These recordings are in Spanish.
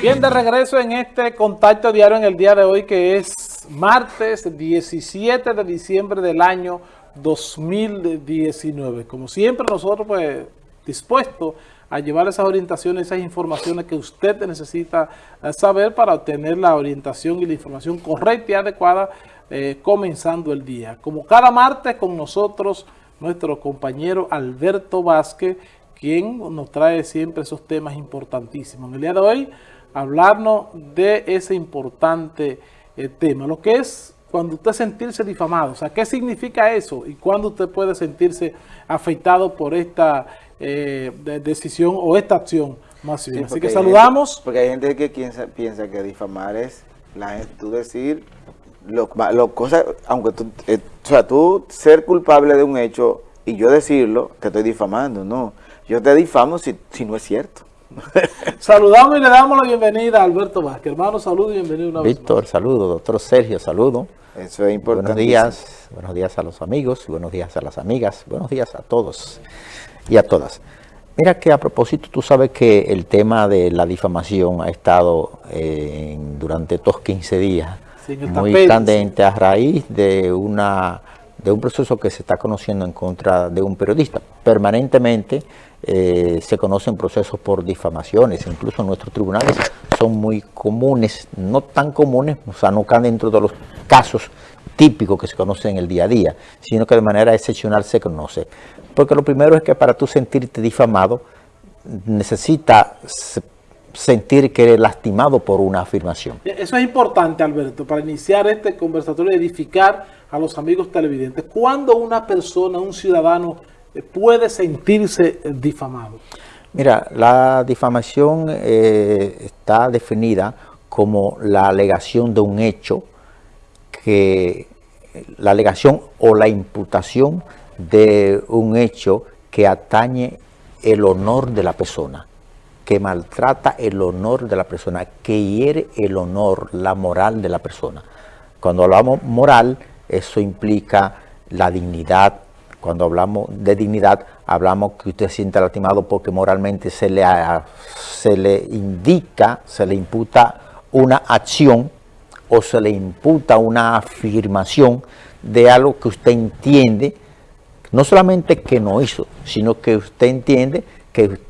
Bien, de regreso en este contacto diario en el día de hoy que es martes 17 de diciembre del año 2019. Como siempre nosotros pues dispuestos a llevar esas orientaciones, esas informaciones que usted necesita eh, saber para obtener la orientación y la información correcta y adecuada eh, comenzando el día. Como cada martes con nosotros nuestro compañero Alberto Vázquez, quien nos trae siempre esos temas importantísimos. En el día de hoy, hablarnos de ese importante eh, tema, lo que es cuando usted sentirse difamado, o sea, ¿qué significa eso? Y cuándo usted puede sentirse afectado por esta eh, decisión o esta acción más bien. Así que saludamos. porque hay gente que piensa, piensa que difamar es la tú decir lo, lo cosas, aunque tú, eh, o sea, tú ser culpable de un hecho y yo decirlo, te estoy difamando, no. Yo te difamo si, si no es cierto. Saludamos y le damos la bienvenida a Alberto Vázquez. Hermano, saludo y bienvenido una Víctor, saludo. Doctor Sergio, saludo. Eso es importante. Buenos días, buenos días a los amigos, buenos días a las amigas, buenos días a todos y a todas. Mira que a propósito, tú sabes que el tema de la difamación ha estado eh, durante estos 15 días muy candente a raíz de una de un proceso que se está conociendo en contra de un periodista. Permanentemente eh, se conocen procesos por difamaciones, incluso nuestros tribunales son muy comunes, no tan comunes, o sea, no caen dentro de los casos típicos que se conocen en el día a día, sino que de manera excepcional se conoce. Porque lo primero es que para tú sentirte difamado, necesitas sentir que eres lastimado por una afirmación. Eso es importante, Alberto, para iniciar este conversatorio, edificar a los amigos televidentes. ¿Cuándo una persona, un ciudadano, puede sentirse difamado? Mira, la difamación eh, está definida como la alegación de un hecho, que la alegación o la imputación de un hecho que atañe el honor de la persona que maltrata el honor de la persona, que hiere el honor, la moral de la persona. Cuando hablamos moral, eso implica la dignidad. Cuando hablamos de dignidad, hablamos que usted se siente lastimado porque moralmente se le, se le indica, se le imputa una acción o se le imputa una afirmación de algo que usted entiende, no solamente que no hizo, sino que usted entiende que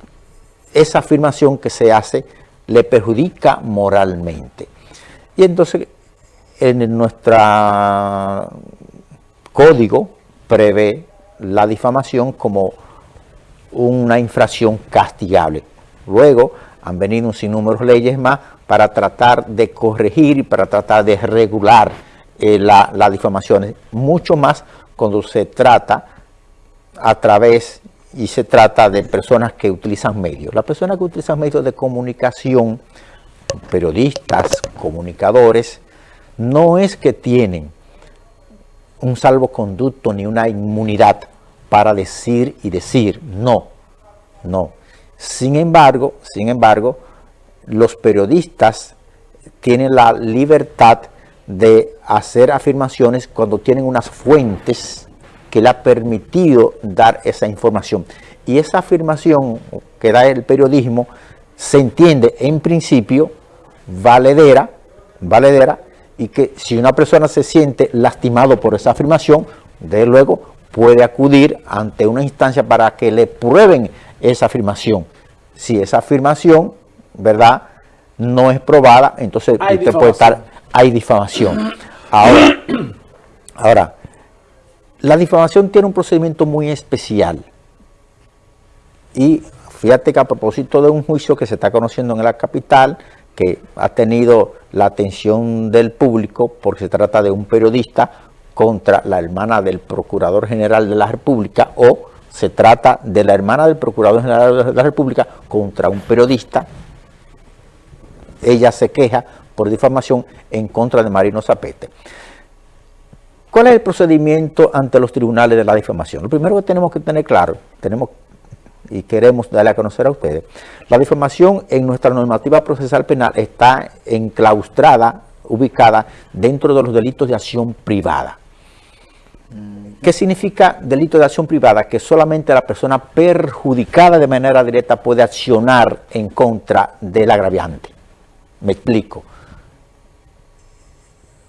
esa afirmación que se hace le perjudica moralmente. Y entonces en nuestro código prevé la difamación como una infracción castigable. Luego han venido un sinnúmero de leyes más para tratar de corregir y para tratar de regular eh, la, las difamaciones, mucho más cuando se trata a través y se trata de personas que utilizan medios. Las personas que utilizan medios de comunicación, periodistas, comunicadores, no es que tienen un salvoconducto ni una inmunidad para decir y decir, no, no. Sin embargo, sin embargo, los periodistas tienen la libertad de hacer afirmaciones cuando tienen unas fuentes que le ha permitido dar esa información. Y esa afirmación que da el periodismo se entiende en principio valedera, valedera y que si una persona se siente lastimado por esa afirmación, de luego puede acudir ante una instancia para que le prueben esa afirmación. Si esa afirmación, ¿verdad?, no es probada, entonces usted puede estar, hay difamación. Ahora, ahora la difamación tiene un procedimiento muy especial. Y fíjate que a propósito de un juicio que se está conociendo en la capital, que ha tenido la atención del público porque se trata de un periodista contra la hermana del Procurador General de la República o se trata de la hermana del Procurador General de la República contra un periodista. Ella se queja por difamación en contra de Marino Zapete. ¿Cuál es el procedimiento ante los tribunales de la difamación? Lo primero que tenemos que tener claro, tenemos y queremos darle a conocer a ustedes, la difamación en nuestra normativa procesal penal está enclaustrada, ubicada dentro de los delitos de acción privada. ¿Qué significa delito de acción privada? Que solamente la persona perjudicada de manera directa puede accionar en contra del agraviante. Me explico.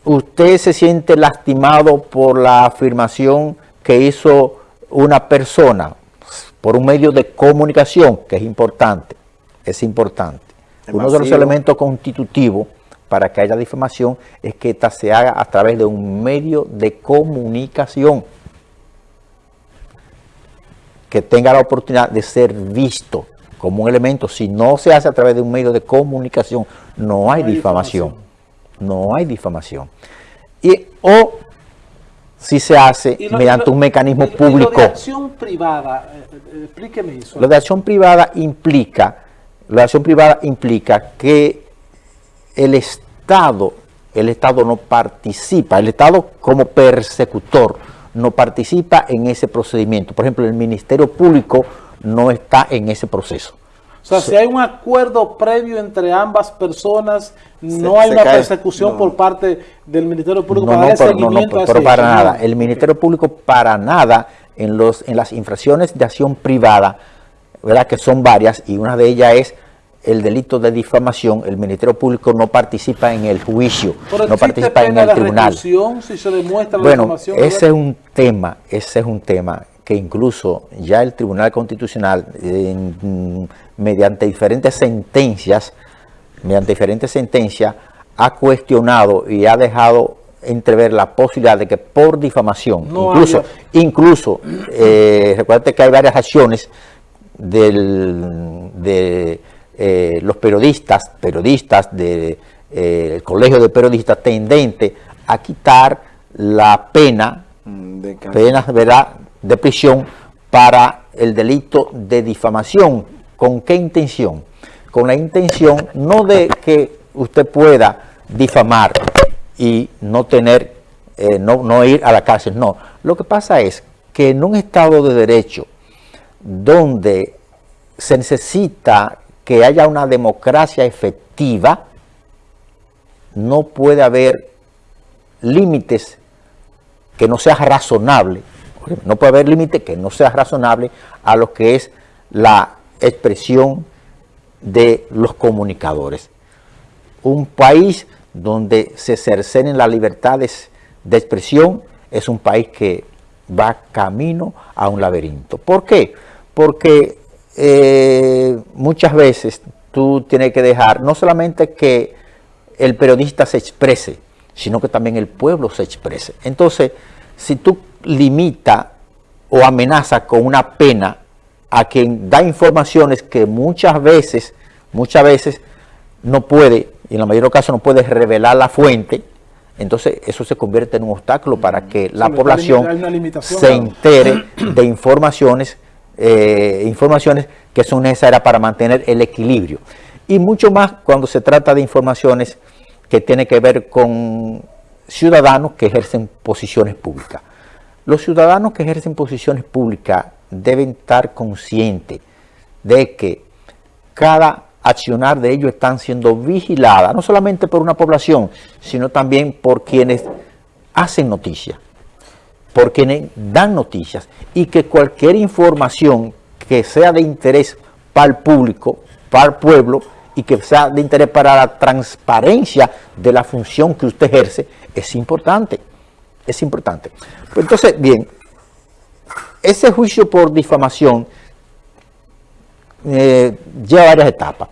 Usted se siente lastimado por la afirmación que hizo una persona por un medio de comunicación, que es importante, es importante. Uno de los elementos constitutivos para que haya difamación es que esta se haga a través de un medio de comunicación que tenga la oportunidad de ser visto como un elemento. Si no se hace a través de un medio de comunicación, no hay, difamación. No hay difamación. Y, o si se hace mediante un mecanismo público. lo de acción privada, eh, eh, explíqueme eso. Lo de acción privada implica, la acción privada implica que el Estado, el Estado no participa, el Estado como persecutor no participa en ese procedimiento. Por ejemplo, el Ministerio Público no está en ese proceso. O sea, si hay un acuerdo previo entre ambas personas, no hay una persecución por parte del Ministerio Público para dar seguimiento no, pero para nada. El Ministerio Público para nada en, los, en las infracciones de acción privada, ¿verdad? que son varias, y una de ellas es el delito de difamación, el Ministerio Público no participa en el juicio, no participa en el tribunal. Si se demuestra la bueno, ese es un tema, ese es un tema que incluso ya el Tribunal Constitucional, mediante diferentes sentencias, mediante diferentes sentencias, ha cuestionado y ha dejado entrever la posibilidad de que por difamación, incluso, incluso eh, recuerda que hay varias acciones del, de eh, los periodistas, periodistas del eh, Colegio de Periodistas tendente a quitar la pena, mm, de pena ¿verdad? de prisión para el delito de difamación. ¿Con qué intención? Con la intención no de que usted pueda difamar y no tener, eh, no, no ir a la cárcel, no. Lo que pasa es que en un Estado de Derecho donde se necesita que haya una democracia efectiva, no puede haber límites que no sea razonable, no puede haber límite que no sea razonable a lo que es la expresión de los comunicadores. Un país donde se cercenen las libertades de expresión es un país que va camino a un laberinto. ¿Por qué? Porque eh, muchas veces tú tienes que dejar no solamente que el periodista se exprese, sino que también el pueblo se exprese. Entonces, si tú limita o amenaza con una pena a quien da informaciones que muchas veces, muchas veces no puede, y en la mayoría de los casos no puede revelar la fuente, entonces eso se convierte en un obstáculo para que la población se entere de informaciones eh, informaciones que son necesarias para mantener el equilibrio. Y mucho más cuando se trata de informaciones que tienen que ver con ciudadanos que ejercen posiciones públicas. Los ciudadanos que ejercen posiciones públicas deben estar conscientes de que cada accionar de ellos están siendo vigiladas, no solamente por una población, sino también por quienes hacen noticias por quienes dan noticias y que cualquier información que sea de interés para el público, para el pueblo y que sea de interés para la transparencia de la función que usted ejerce, es importante, es importante. Pues entonces, bien, ese juicio por difamación eh, lleva varias etapas.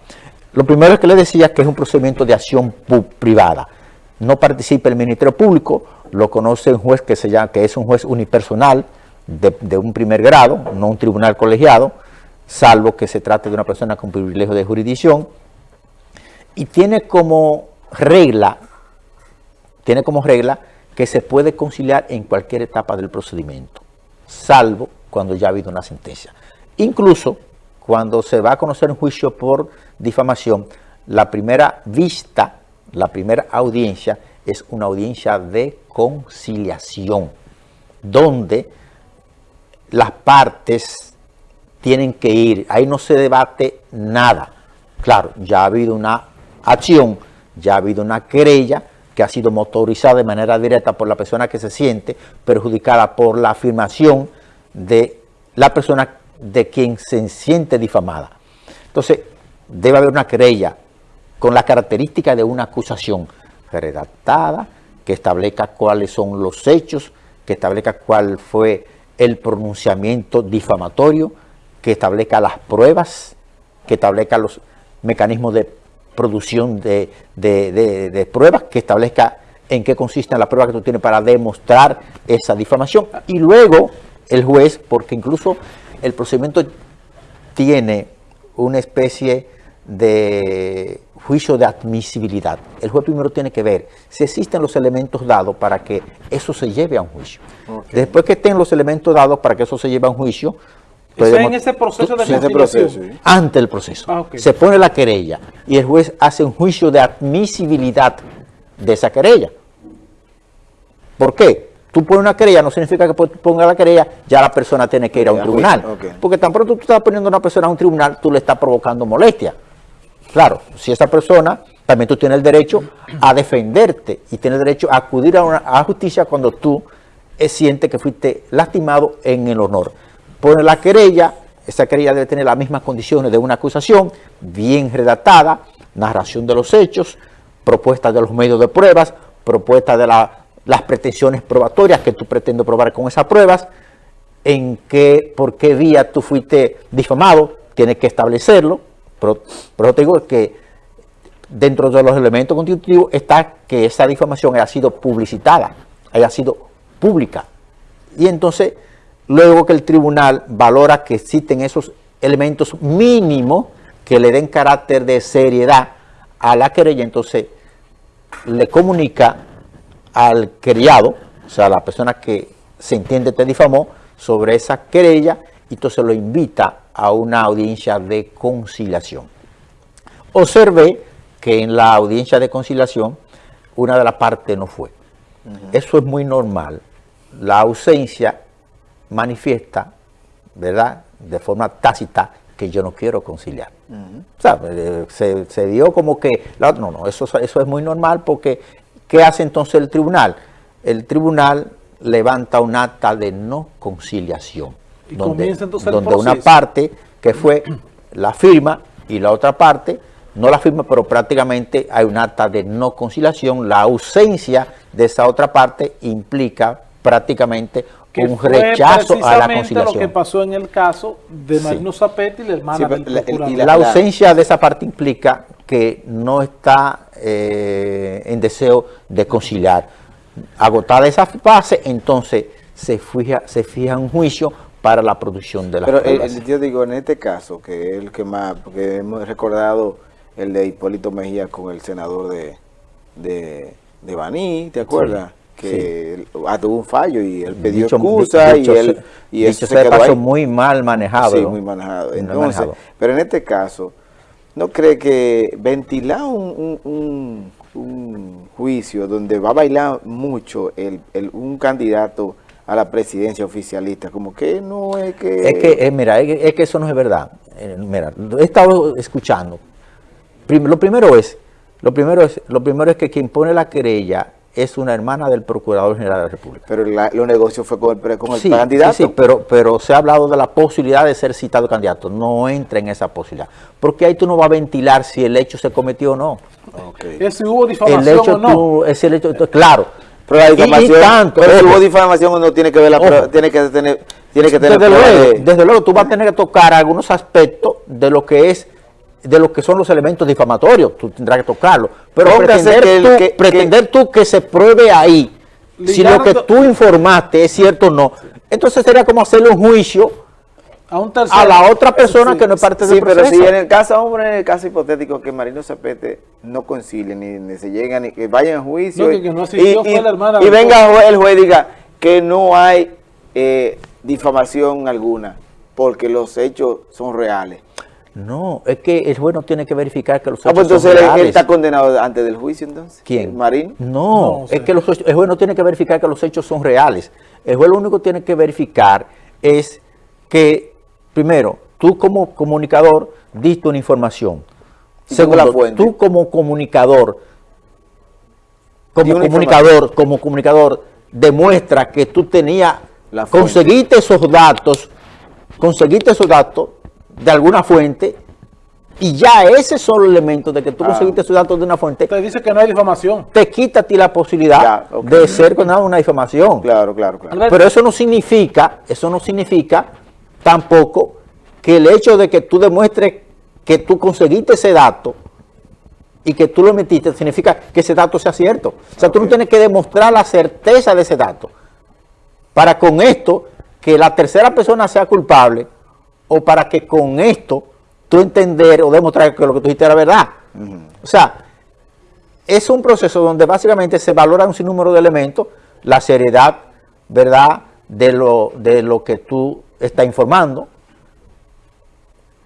Lo primero es que le decía que es un procedimiento de acción privada. No participa el Ministerio Público, lo conoce un juez que, es un juez unipersonal de, un primer grado, no un tribunal colegiado, salvo que se trate de una persona con privilegio de jurisdicción, y tiene como regla, tiene como regla que se puede conciliar en cualquier etapa del procedimiento, salvo cuando ya ha habido una sentencia. Incluso cuando se va a conocer un juicio por difamación, la primera vista, la primera audiencia es una audiencia de conciliación, donde las partes tienen que ir, ahí no se debate nada. Claro, ya ha habido una acción, ya ha habido una querella que ha sido motorizada de manera directa por la persona que se siente perjudicada por la afirmación de la persona de quien se siente difamada. Entonces, debe haber una querella con la característica de una acusación redactada, que establezca cuáles son los hechos, que establezca cuál fue el pronunciamiento difamatorio, que establezca las pruebas, que establezca los mecanismos de producción de, de pruebas, que establezca en qué consiste la prueba que tú tienes para demostrar esa difamación. Y luego el juez, porque incluso el procedimiento tiene una especie de juicio de admisibilidad. El juez primero tiene que ver si existen los elementos dados para que eso se lleve a un juicio. Después que estén los elementos dados para que eso se lleve a un juicio, en ese proceso de conciliación. Ante el proceso. Ah, se pone la querella y el juez hace un juicio de admisibilidad de esa querella. ¿Por qué? Tú pones una querella, no significa que ponga la querella, ya la persona tiene que ir a un tribunal. Porque tan pronto tú estás poniendo a una persona a un tribunal, tú le estás provocando molestia. Claro, si esa persona, también tú tienes el derecho a defenderte y tienes el derecho a acudir a, una, a justicia cuando tú sientes que fuiste lastimado en el honor. Pone la querella, esa querella debe tener las mismas condiciones de una acusación, bien redactada, narración de los hechos, propuesta de los medios de pruebas, propuesta de las pretensiones probatorias que tú pretendes probar con esas pruebas, en qué, por qué vía tú fuiste difamado, tienes que establecerlo, pero, pero te digo que dentro de los elementos constitutivos está que esa difamación haya sido publicitada, haya sido pública. Y entonces, luego que el tribunal valora que existen esos elementos mínimos que le den carácter de seriedad a la querella, entonces le comunica al criado, o sea, a la persona que se entiende te difamó, sobre esa querella, y entonces lo invita a una audiencia de conciliación. Observe que en la audiencia de conciliación una de las partes no fue. Eso es muy normal. La ausencia manifiesta, ¿verdad?, de forma tácita que yo no quiero conciliar. O sea, eh, se, dio como que, no, no, eso, eso es muy normal porque, ¿qué hace entonces el tribunal? El tribunal levanta un acta de no conciliación, donde, donde una parte que fue la firma y la otra parte no la firma, pero prácticamente hay un acta de no conciliación. La ausencia de esa otra parte implica prácticamente un rechazo a la conciliación. lo que pasó en el caso de Marino Zapetti y la hermana del la, ausencia de esa parte implica que no está eh, en deseo de conciliar. Agotada esa fase, entonces se fija, se fija un juicio para la producción de la Pero eh, yo digo, en este caso, que es el que más, porque hemos recordado el de Hipólito Mejía con el senador de, de, de Baní, ¿te acuerdas? Que ah, tuvo un fallo y él pidió excusa y él y eso se quedó muy mal manejado. Sí, muy manejado. Entonces, pero en este caso, ¿no cree que ventilar un, un, un, juicio donde va a bailar mucho el, el, un candidato a la presidencia oficialista, como que no es que... Es que, eh, mira, es, que eso no es verdad. Eh, mira, he estado escuchando. lo primero es, lo primero es, lo primero es que quien pone la querella es una hermana del Procurador General de la República. Pero la, los negocios fue con el, con el candidato. Sí, sí, pero, pero se ha hablado de la posibilidad de ser citado candidato. No entra en esa posibilidad. Porque ahí tú no vas a ventilar si el hecho se cometió o no. Okay. Es si hubo difamación el hecho, o no. es el hecho, claro. Pero la difamación, tanto, pero si hubo difamación uno tiene que ver la tiene que tener, tiene que tener desde, luego, desde luego tú vas a tener que tocar algunos aspectos de lo que es de lo que son los elementos difamatorios, tú tendrás que tocarlo. Pero pretender, que tú, que, pretender tú que se pruebe ahí, si lo que tú informaste es cierto o no, entonces sería como hacerle un juicio a, un a la otra persona que no es parte del proceso. Sí, pero si en el caso, hombre, en el caso hipotético que Marino Zapete no concilie, ni, se lleguen, ni que vayan a juicio, y, venga el juez y diga que no hay eh, difamación alguna, porque los hechos son reales. No, es que el juez no tiene que verificar que los hechos ah, pues entonces él está condenado antes del juicio entonces. ¿Quién? ¿Marín? No, es que los, el juez no tiene que verificar que los hechos son reales. El juez lo único que tiene que verificar es que, primero, tú como comunicador diste una información. Segundo, tú como comunicador, como comunicador, como comunicador, demuestra que tú tenías, conseguiste esos datos, conseguiste esos datos de alguna fuente y ya ese solo elemento de que tú Ah. conseguiste esos datos de una fuente, Usted dice que no hay difamación. te quita a ti la posibilidad Ya, de ser condenado a una difamación. Claro, claro, claro. Pero eso no significa, eso no significa tampoco que el hecho de que tú demuestres que tú conseguiste ese dato y que tú lo metiste, significa que ese dato sea cierto. O sea, tú no tienes que demostrar la certeza de ese dato. Para con esto, que la tercera persona sea culpable, o para que con esto tú entender o demostrar que lo que tú dijiste era verdad. O sea, es un proceso donde básicamente se valora un sinnúmero de elementos, la seriedad, ¿verdad?, de lo, de lo que tú estás informando,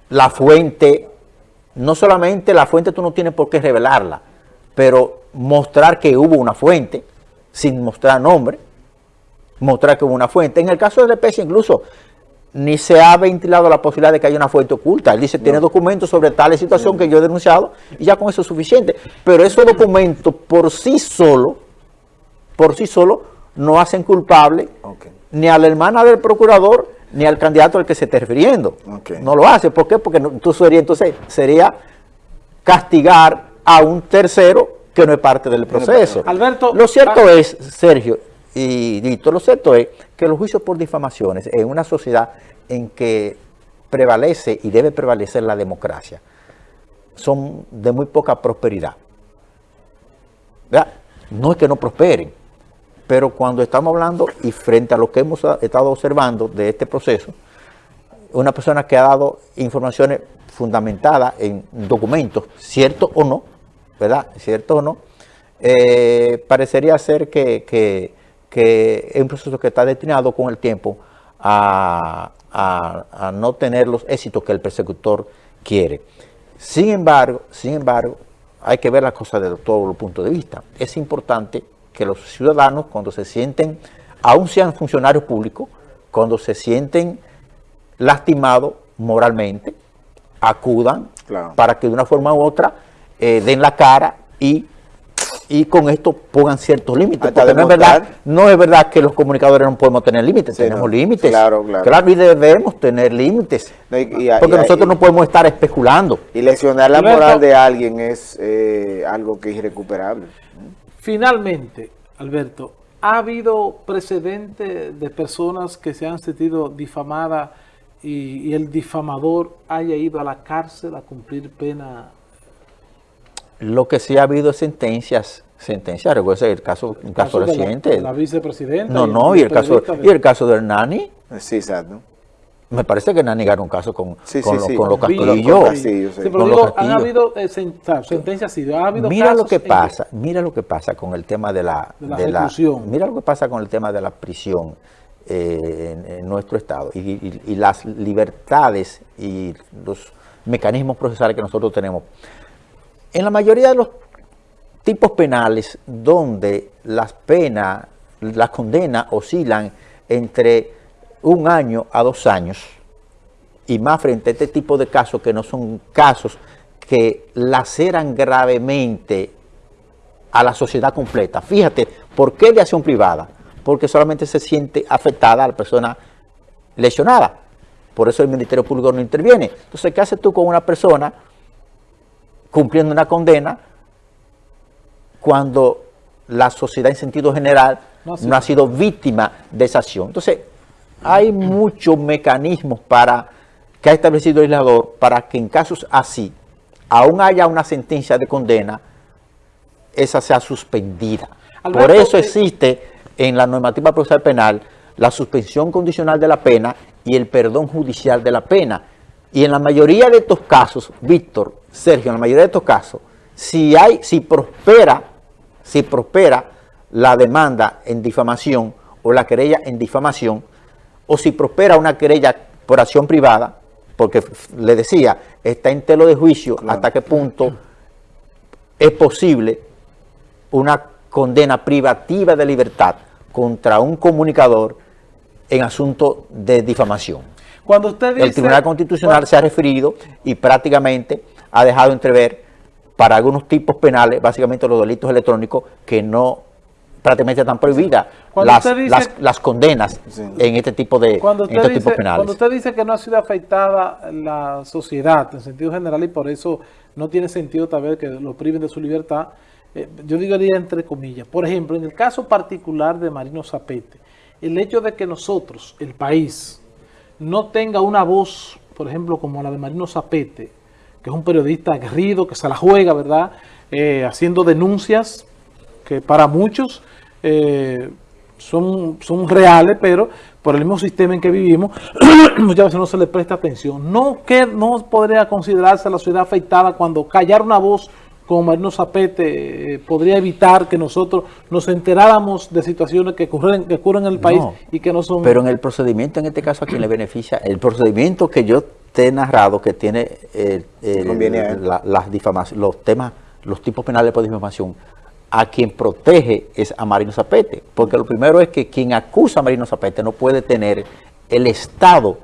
la fuente, no solamente la fuente tú no tienes por qué revelarla, pero mostrar que hubo una fuente, sin mostrar nombre, mostrar que hubo una fuente. En el caso de la especie incluso, ni se ha ventilado la posibilidad de que haya una fuente oculta. Él dice, tiene documentos sobre tal situación que yo he denunciado y ya con eso es suficiente. Pero esos documentos por sí solo, por sí solo, no hacen culpable ni a la hermana del procurador ni al candidato al que se esté refiriendo. No lo hace. ¿Por qué? Porque no- tú sería, entonces sería castigar a un tercero que no es parte del proceso. Alberto, lo cierto ah- es, Sergio y Dito, lo cierto es que los juicios por difamaciones en una sociedad en que prevalece y debe prevalecer la democracia son de muy poca prosperidad. ¿Verdad? No es que no prosperen, pero cuando estamos hablando y frente a lo que hemos estado observando de este proceso, una persona que ha dado informaciones fundamentadas en documentos, cierto o no, ¿verdad? Cierto o no, eh, parecería ser que- que es un proceso que está destinado con el tiempo a, a- a no tener los éxitos que el persecutor quiere. Sin embargo, sin embargo, hay que ver las cosas desde todos los puntos de vista. Es importante que los ciudadanos, cuando se sienten, aun sean funcionarios públicos, cuando se sienten lastimados moralmente, acudan Claro. para que de una forma u otra eh, den la cara y, y con esto pongan ciertos límites. Hasta Porque no es, verdad, no es verdad que los comunicadores no podemos tener límites, Sí, tenemos no. límites. Claro, claro. y debemos tener límites. No, y- y- porque y- nosotros y- no podemos estar especulando. Y lesionar la Alberto. moral de alguien es eh, algo que es irrecuperable. Finalmente, Alberto, ¿ha habido precedente de personas que se han sentido difamadas y, y el difamador haya ido a la cárcel a cumplir pena? Lo que sí ha habido es sentencias, sentencias, recuerda el caso, un caso de reciente. de La, vicepresidenta. no, no, y el caso, de- y el caso de Hernani. Sí, exacto. Me parece que Hernani ganó un caso con, Sí, con, sí, lo- sí. con los Castillo. Con Castillo, sí. Sí, pero con los digo, han habido eh, sen- o sea, sentencias, sí, ha habido Mira lo casos que en pasa, mira lo que pasa con el tema de la, De la reclusión. mira lo que pasa con el tema de la prisión eh, en, en nuestro estado y, y- y las libertades y los mecanismos procesales que nosotros tenemos. En la mayoría de los tipos penales donde las penas, las condenas oscilan entre un año a dos años, y más frente a este tipo de casos que no son casos que laceran gravemente a la sociedad completa. Fíjate, ¿por qué de acción privada? Porque solamente se siente afectada a la persona lesionada. Por eso el Ministerio Público no interviene. Entonces, ¿qué haces tú con una persona cumpliendo una condena cuando la sociedad en sentido general No, ha sido víctima de esa acción? Entonces, hay muchos mecanismos para que ha establecido el legislador para que en casos así, aún haya una sentencia de condena, esa sea suspendida. Por eso eh, existe en la normativa procesal penal la suspensión condicional de la pena y el perdón judicial de la pena. Y en la mayoría de estos casos, Víctor, Sergio, en la mayoría de estos casos, si hay, si prospera, si prospera la demanda en difamación o la querella en difamación, o si prospera una querella por acción privada, porque le decía, está en telo de juicio hasta qué punto es posible una condena privativa de libertad contra un comunicador en asunto de difamación. Cuando usted dice... El Tribunal Constitucional se ha referido y prácticamente ha dejado entrever para algunos tipos penales, básicamente los delitos electrónicos, que no prácticamente están prohibidas las, dice- las, las condenas Sí. en este tipo de Cuando en dice, tipos penales. cuando usted dice que no ha sido afectada la sociedad en sentido general y por eso no tiene sentido tal vez que lo priven de su libertad, eh, yo diría entre comillas. Por ejemplo, en el caso particular de Marino Zapete, el hecho de que nosotros, el país, no tenga una voz, por ejemplo, como la de Marino Zapete, que es un periodista aguerrido, que se la juega, ¿verdad? Eh, haciendo denuncias que para muchos eh, son, son reales, pero por el mismo sistema en que vivimos, muchas veces no se le presta atención. No, que, no podría considerarse la ciudad afectada cuando callar una voz como Marino Zapete eh, podría evitar que nosotros nos enteráramos de situaciones que ocurren, que ocurren en el país No, y que no son... Pero en el procedimiento, en este caso, ¿a quién le beneficia? El procedimiento que yo te he narrado, que tiene eh, el- Conviene a él. la- las difamaciones, los temas, los tipos penales por difamación, a quien protege es a Marino Zapete. Porque lo primero es que quien acusa a Marino Zapete no puede tener el Estado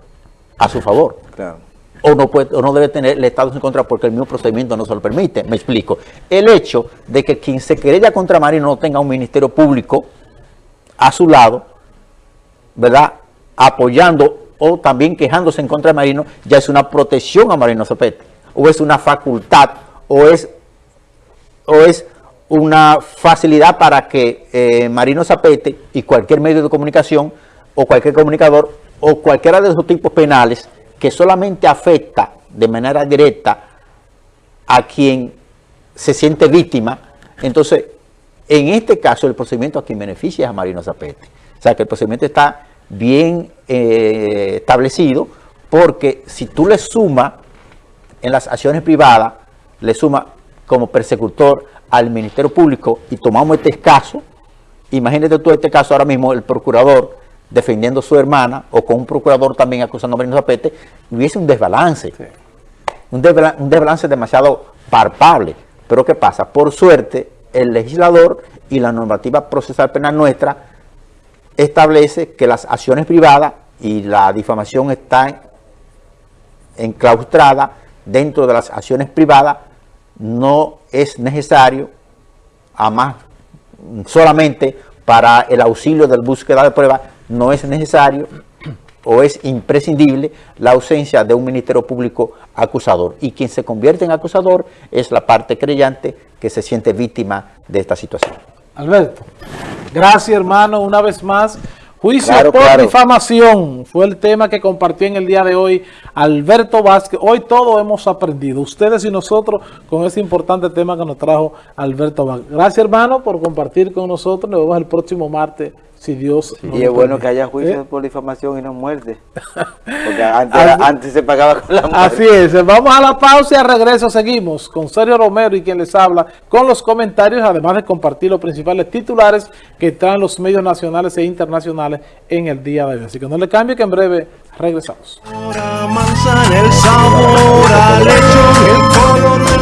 a su favor. Claro. O no, puede, o no debe tener el Estado en contra porque el mismo procedimiento no se lo permite. Me explico. El hecho de que quien se querella contra Marino no tenga un ministerio público a su lado, ¿verdad? Apoyando o también quejándose en contra de Marino, ya es una protección a Marino Zapete, o es una facultad, o es, o es una facilidad para que eh, Marino Zapete y cualquier medio de comunicación, o cualquier comunicador, o cualquiera de esos tipos penales que solamente afecta de manera directa a quien se siente víctima, entonces, en este caso, el procedimiento a quien beneficia es a Marino Zapete. O sea, que el procedimiento está bien eh, establecido, porque si tú le sumas en las acciones privadas, le suma como persecutor al Ministerio Público y tomamos este caso, imagínate tú este caso ahora mismo, el procurador defendiendo a su hermana o con un procurador también acusando a Marino Zapete, hubiese un desbalance un, desbala- un desbalance demasiado palpable. Pero ¿qué pasa? Por suerte, el legislador y la normativa procesal penal nuestra establece que las acciones privadas y la difamación están enclaustrada dentro de las acciones privadas, no es necesario, además solamente para el auxilio de la búsqueda de pruebas, no es necesario o es imprescindible la ausencia de un ministerio público acusador. Y quien se convierte en acusador es la parte creyente que se siente víctima de esta situación. Alberto, gracias hermano, una vez más. Juicio Claro, por claro. difamación fue el tema que compartió en el día de hoy Alberto Vázquez. Hoy todo hemos aprendido, ustedes y nosotros, con ese importante tema que nos trajo Alberto Vázquez. Gracias hermano por compartir con nosotros. Nos vemos el próximo martes, si Dios nos Y es bueno permite. que haya juicio ¿Eh? por difamación y no muerte. Porque antes, Así- antes se pagaba con la muerte. Así es, vamos a la pausa y al regreso seguimos con Sergio Romero y quien les habla con los comentarios, además de compartir los principales titulares que están en los medios nacionales e internacionales en el día de hoy. Así que no le cambie que en breve regresamos. Ahora manzana el sabor a leche